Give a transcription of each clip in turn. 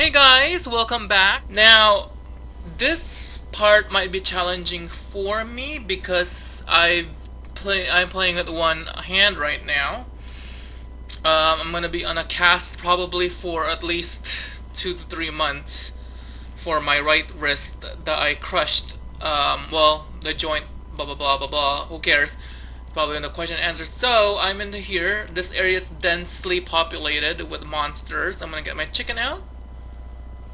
Hey guys, welcome back. Now, this part might be challenging for me because I play I'm playing with one hand right now. Um, I'm gonna be on a cast probably for at least two to three months for my right wrist that I crushed. Um, well, the joint, blah blah blah blah blah. Who cares? Probably in the question and answer. So I'm in here. This area is densely populated with monsters. I'm gonna get my chicken out.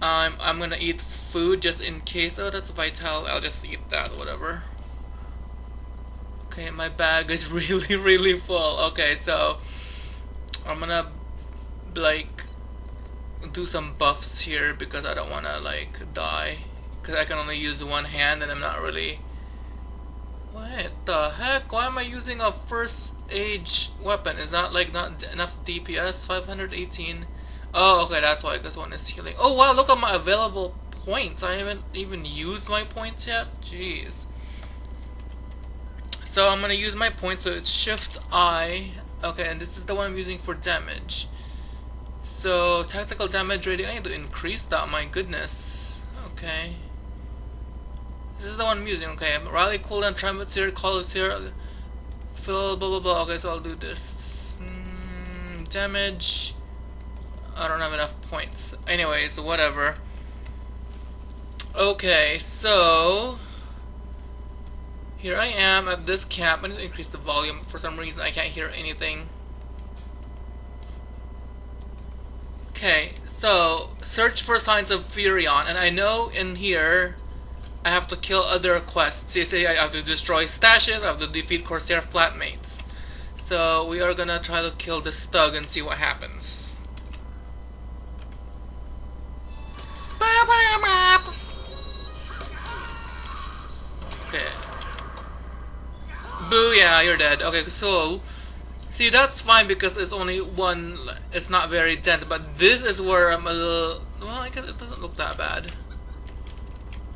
I'm I'm gonna eat food just in case. Oh, that's vital. I'll just eat that. Whatever. Okay, my bag is really really full. Okay, so I'm gonna like do some buffs here because I don't wanna like die because I can only use one hand and I'm not really what the heck? Why am I using a first age weapon? Is that like not enough DPS? 518. Oh, okay, that's why this one is healing. Oh wow, look at my available points. I haven't even used my points yet. Jeez. So I'm gonna use my points. So it's Shift I. Okay, and this is the one I'm using for damage. So tactical damage rating. I need to increase that. My goodness. Okay. This is the one I'm using, okay. Rally cooldown, Triumph's here, Colossus here, fill, blah blah blah. Okay, so I'll do this. Mm, damage. I don't have enough points. Anyways, whatever. Okay, so here I am at this camp. I need to increase the volume. For some reason, I can't hear anything. Okay, so search for signs of Furion. and I know in here I have to kill other quests. You see, I have to destroy stashes, I have to defeat Corsair flatmates. So we are gonna try to kill this thug and see what happens. Booyah, you're dead. Okay, so see that's fine because it's only one. It's not very dense, but this is where I'm a little. Well, I guess it doesn't look that bad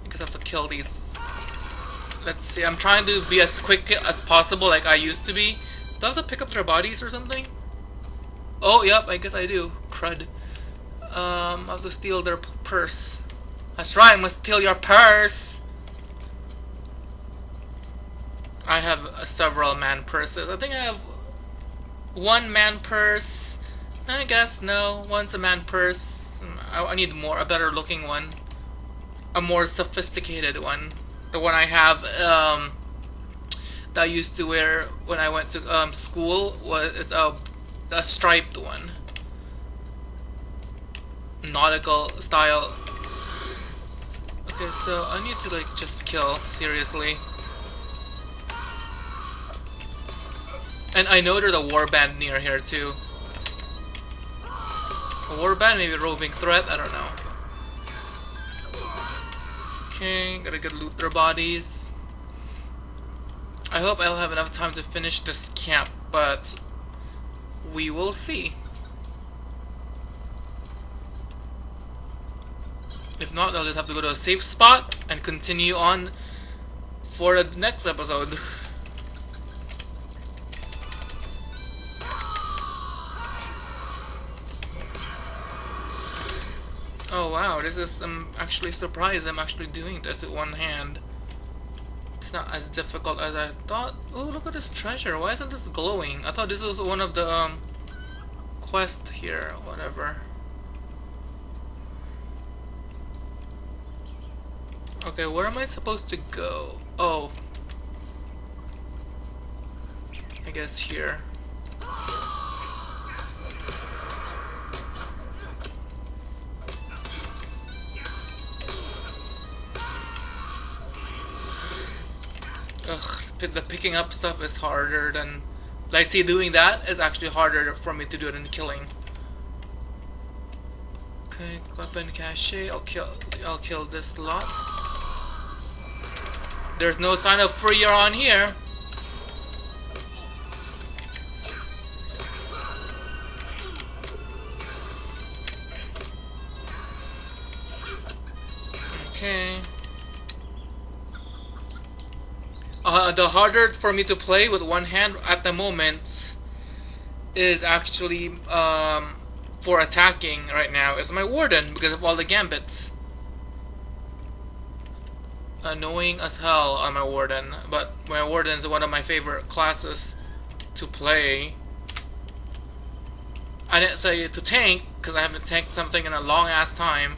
I guess I have to kill these. Let's see, I'm trying to be as quick as possible like I used to be. Do I have to pick up their bodies or something? Oh, yep, I guess I do. Crud. Um, I have to steal their purse. Right, I must steal your purse! I have several man purses. I think I have one man purse. I guess no, one's a man purse. I, I need more, a better looking one a more sophisticated one. The one I have um, that I used to wear when I went to um, school was a, a striped one. Nautical style. Okay, so I need to like just kill, seriously. And I know there's a warband near here too. A warband, maybe a roving threat, I don't know. Okay, gotta get loot their bodies. I hope I'll have enough time to finish this camp, but we will see. If not, I'll just have to go to a safe spot and continue on for the next episode. wow, this is, I'm actually surprised I'm actually doing this with one hand. It's not as difficult as I thought. Oh, look at this treasure. Why isn't this glowing? I thought this was one of the um, quests here, whatever. Okay, where am I supposed to go? Oh. I guess here. Ugh, the picking up stuff is harder than, like, see, doing that is actually harder for me to do than killing. Okay, weapon cache. I'll kill. I'll kill this lot. There's no sign of Furion here. Okay. Uh, the harder for me to play with one hand at the moment is actually um, for attacking right now is my Warden because of all the gambits. Annoying as hell on my Warden, but my Warden is one of my favorite classes to play. I didn't say to tank because I haven't tanked something in a long ass time,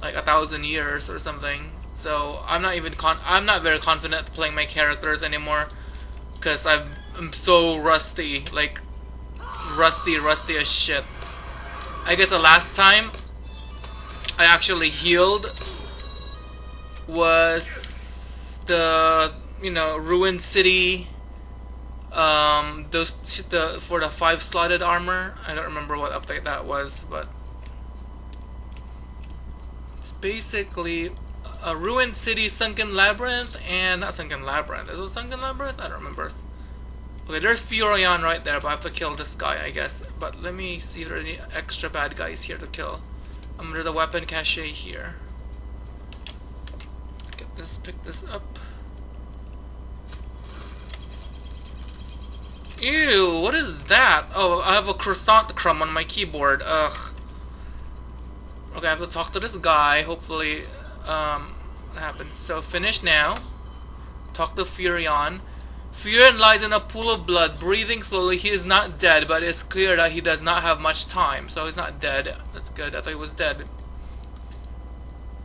like a thousand years or something. So I'm not even con I'm not very confident playing my characters anymore because I'm so rusty, like rusty, rusty as shit. I guess the last time I actually healed was the you know ruined city um those the for the five slotted armor I don't remember what update that was but it's basically a ruined city sunken labyrinth and not sunken labyrinth is it sunken labyrinth I don't remember okay there's Furion right there but I have to kill this guy I guess but let me see if there are any extra bad guys here to kill I'm under the weapon cache here get this pick this up Ew, what is that? Oh, I have a croissant crumb on my keyboard. Ugh. Okay, I have to talk to this guy. Hopefully, um, what happened? So, finish now. Talk to Furion. Furion lies in a pool of blood, breathing slowly. He is not dead, but it's clear that he does not have much time. So, he's not dead. That's good. I thought he was dead.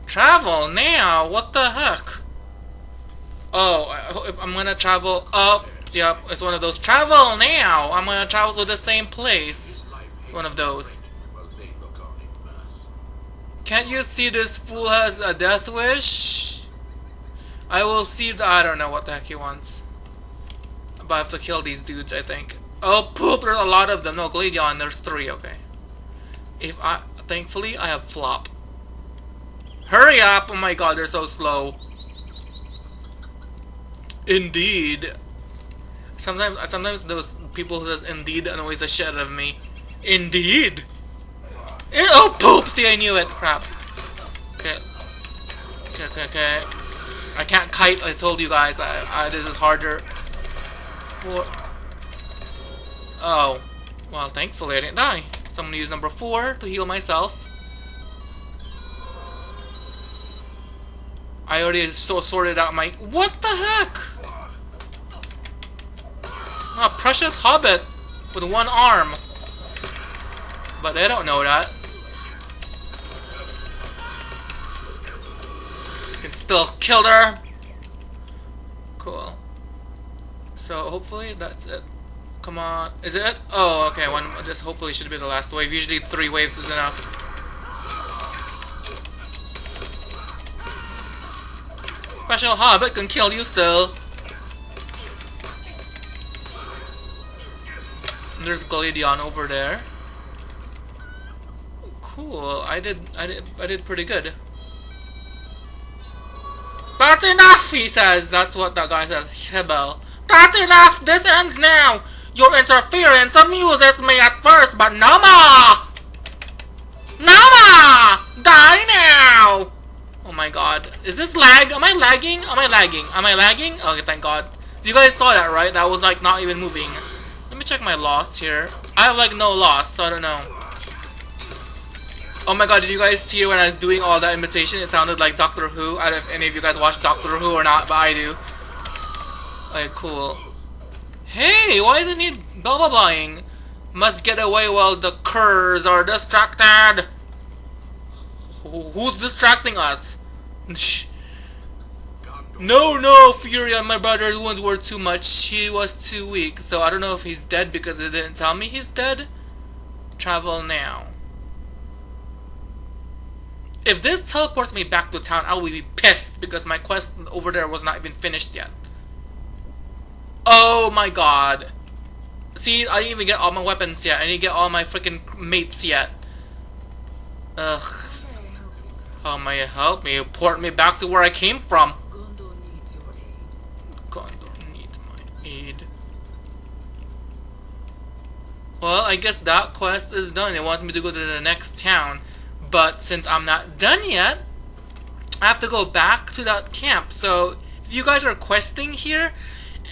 Travel now? What the heck? Oh, if I'm gonna travel up Yep, it's one of those. Travel now! I'm gonna travel to the same place. It's one of those. Can't you see this fool has a death wish? I will see the- I don't know what the heck he wants. But I have to kill these dudes, I think. Oh, poop! There's a lot of them. No, Gladion, there's three, okay. If I- thankfully, I have Flop. Hurry up! Oh my god, they're so slow. Indeed. Sometimes, sometimes those people who says indeed annoys the shit out of me. Indeed. Eh, oh poop! See, I knew it. Crap. Okay. Okay, okay, okay. I can't kite. I told you guys. I, I, this is harder. For. Oh. Well, thankfully I didn't die. So I'm gonna use number four to heal myself. I already so sorted out my. What the heck? A precious hobbit with one arm. But they don't know that. Can still kill her. Cool. So hopefully that's it. Come on. Is it? Oh, okay. One. This hopefully should be the last wave. Usually three waves is enough. Special Hobbit can kill you still. There's Gladion over there. Cool. I did. I did. I did pretty good. That's enough, he says. That's what that guy says. Hebel. That's enough. This ends now. Your interference amuses me at first, but no more. No more. Die now. Oh my god. Is this lag? Am I lagging? Am I lagging? Am I lagging? Okay, thank god. You guys saw that, right? That was like not even moving. Let me check my loss here. I have like no loss, so I don't know. Oh my god, did you guys hear when I was doing all that imitation? It sounded like Doctor Who. I don't know if any of you guys watch Doctor Who or not, but I do. Okay, cool. Hey, why isn't he blah blah? Must get away while the curs are distracted. Who's distracting us? No, no, Furion, my brother's wounds were too much. She was too weak. So I don't know if he's dead because they didn't tell me he's dead. Travel now. If this teleports me back to town, I will be pissed because my quest over there was not even finished yet. Oh my god. See, I didn't even get all my weapons yet. I didn't get all my freaking mates yet. Ugh. How may help me? Port me back to where I came from. Gondor needs your aid. Gondor need my aid. Well, I guess that quest is done. It wants me to go to the next town. But since I'm not done yet, I have to go back to that camp. So, if you guys are questing here,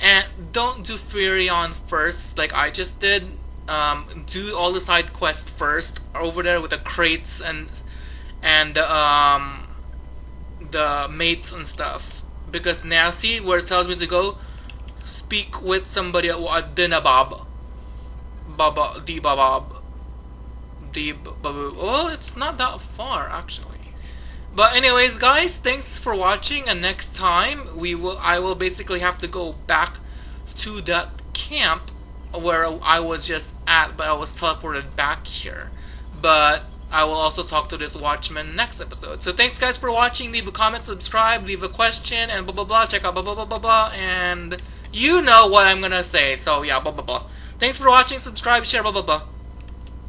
and don't do Furion first like I just did. um, do all the side quests first over there with the crates and and um, the mates and stuff. Because now see where it tells me to go. Speak with somebody at Dinabab. Baba the Babab. The. Well, it's not that far actually. But anyways, guys, thanks for watching. And next time we will, I will basically have to go back to that camp where I was just at, but I was teleported back here. But I will also talk to this watchman next episode. So thanks guys for watching. Leave a comment, subscribe, leave a question, and blah blah blah. Check out blah blah blah blah blah. And you know what I'm gonna say. So yeah, blah blah blah. Thanks for watching. Subscribe, share, blah blah blah.